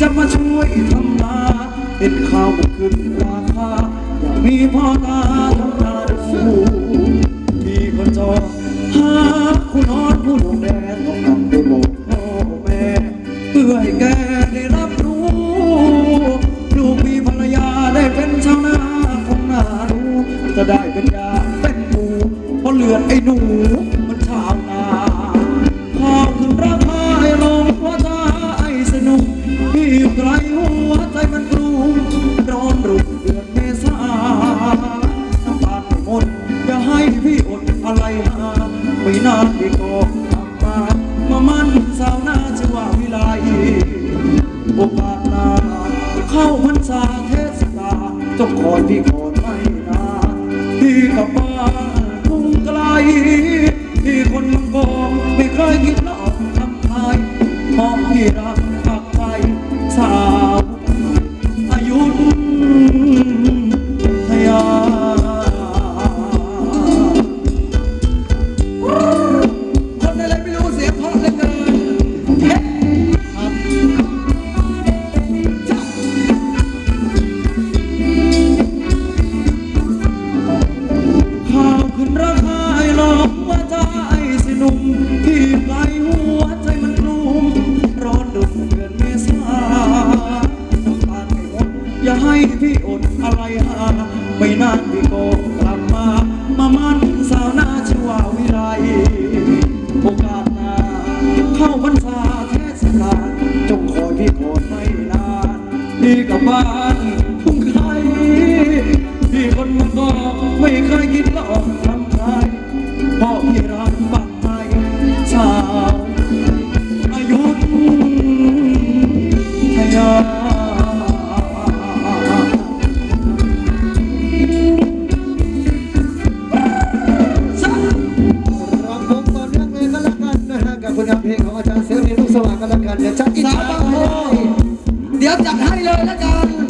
จะมาช่วยทำนาเห็นข้าวมันขึ้นราคาอยากมีพ่อตาทำนาดูพี่ก็จอหาคุณนอนผู้ดวงแดนต้องกลับไปบอกพ่อแม่เพื่อให้แกได้รับรู้ ลูกมีภรรยาได้เป็นชาวนาคงน่าดูจะได้เป็นยาเป็นหมูเพราะเลือดไอ้หนู ไกลหัวใจมันกรุงร้อนรุ่งเดือนเมษาน้ำตาไม่หมดอย่าให้พี่อดอะไรหาไม่นานพี่ก็กลับมามามันสาวนาชื่อว่าวิไลโอกาสหน้าเข้าพรรษาเทศกาลจงคอยพี่ก่อไม่นานพี่กลับบ้านทุ่งไกล เดี๋ยวจัดให้เลยแล้วกัน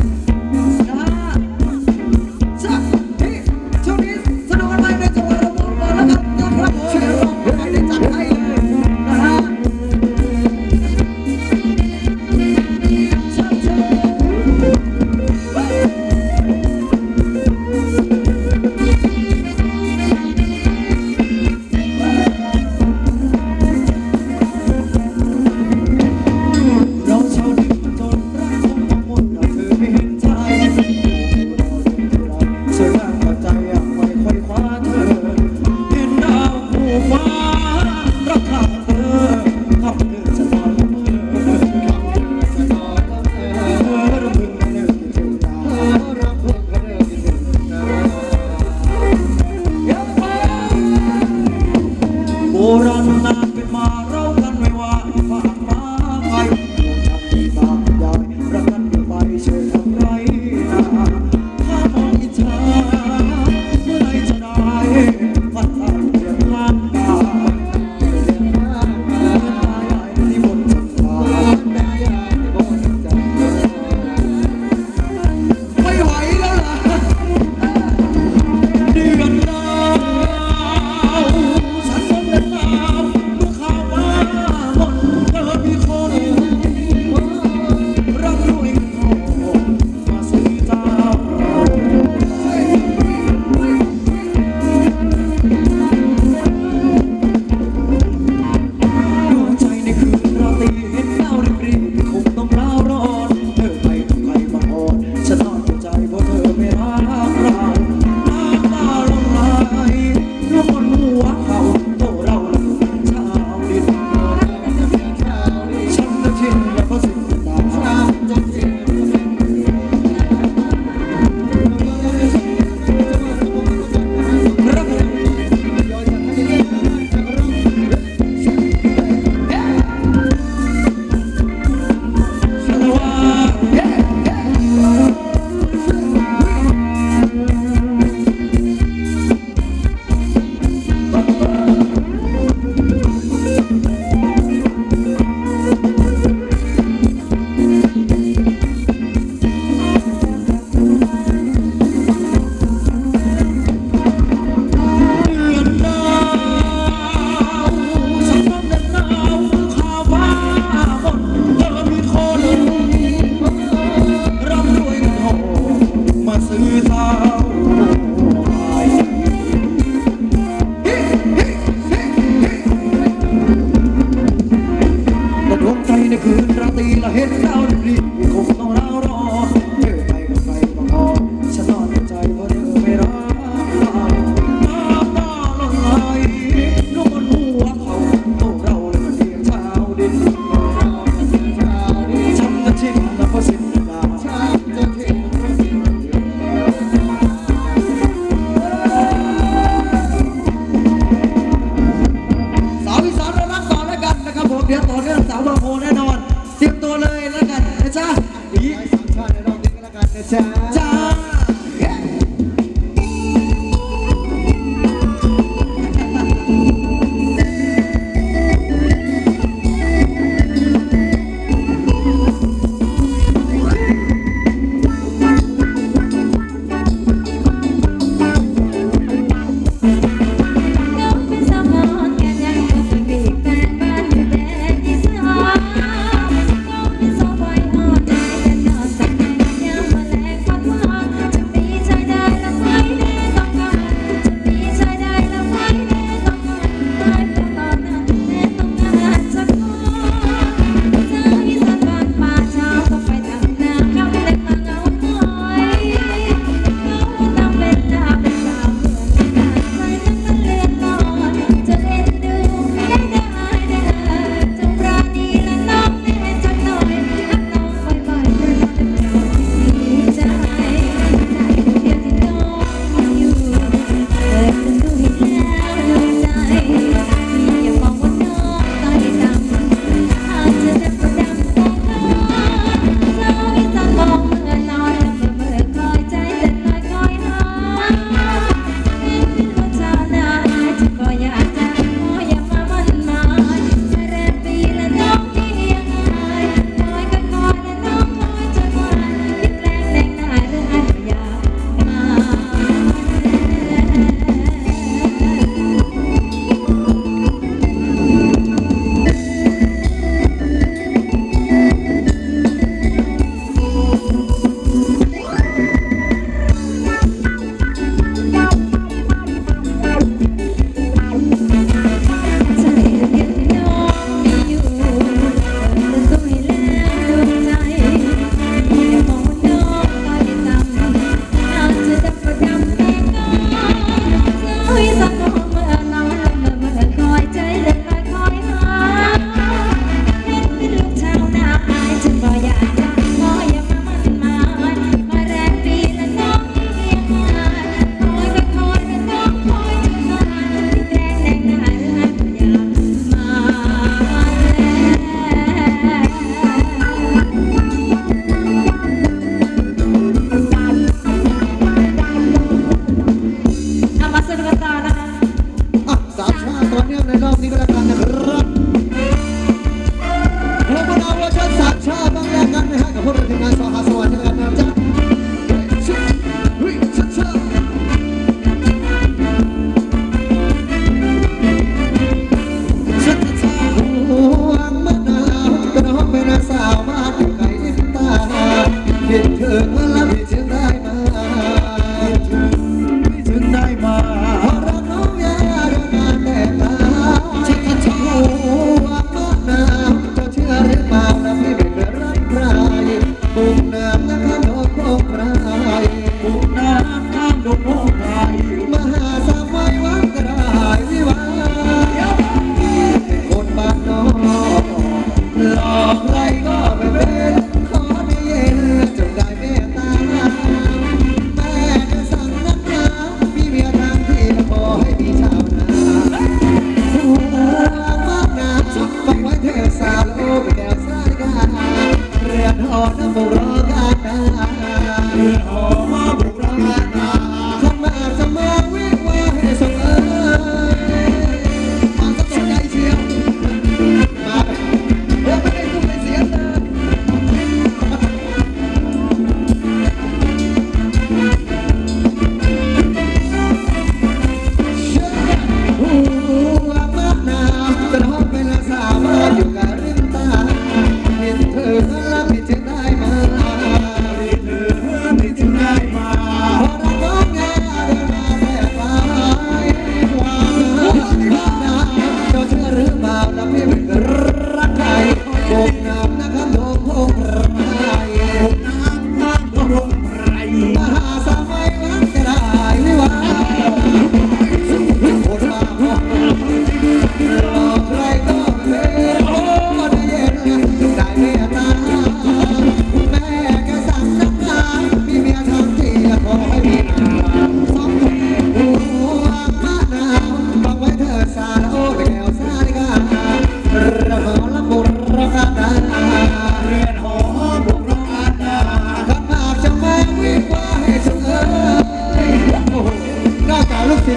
Purana Vimara เรื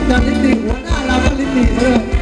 Tijuana, la Valentina.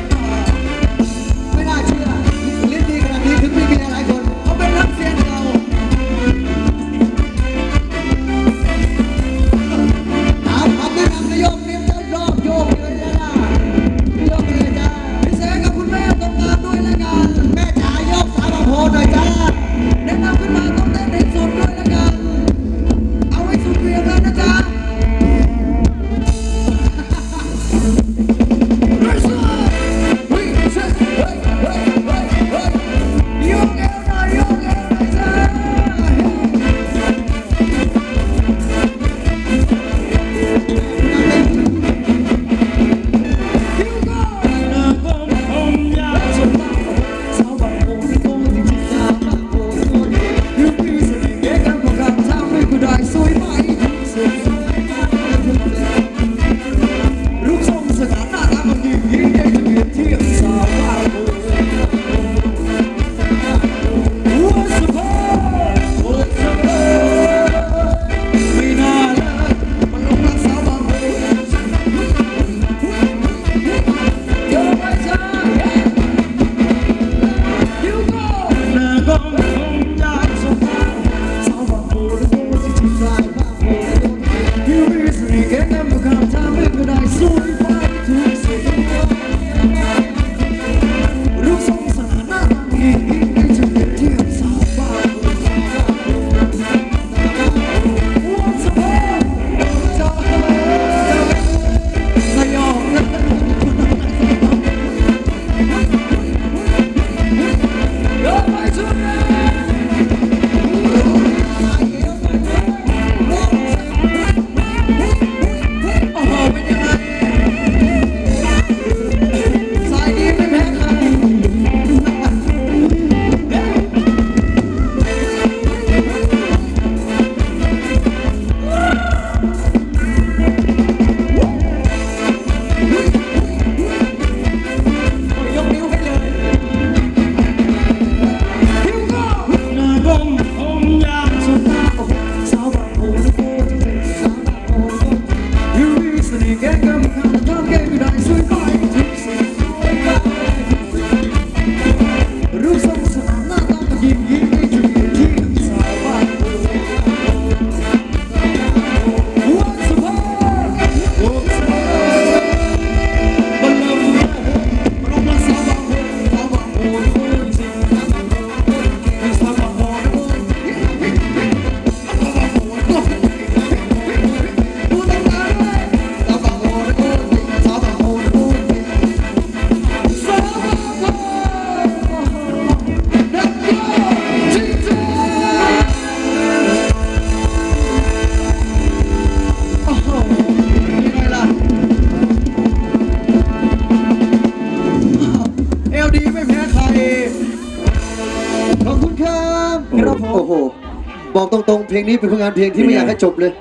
ลงนี้เป็นผลงานเพลงที่ไม่อยากให้จบเลย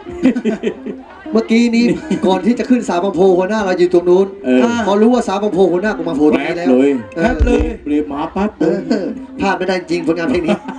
เมื่อกี้นี้ก่อนที่จะขึ้นสาวบางโพหัวหน้าเราอยู่ตรงนู้นเออ พอรู้ว่าสาวบางโพหัวหน้ากูมาโพตรงแป๊บนี้แล้วเลยเออแป๊บเลยเรียบมาปั๊บเออพลาดไม่ได้จริงผลงานเพลงนี้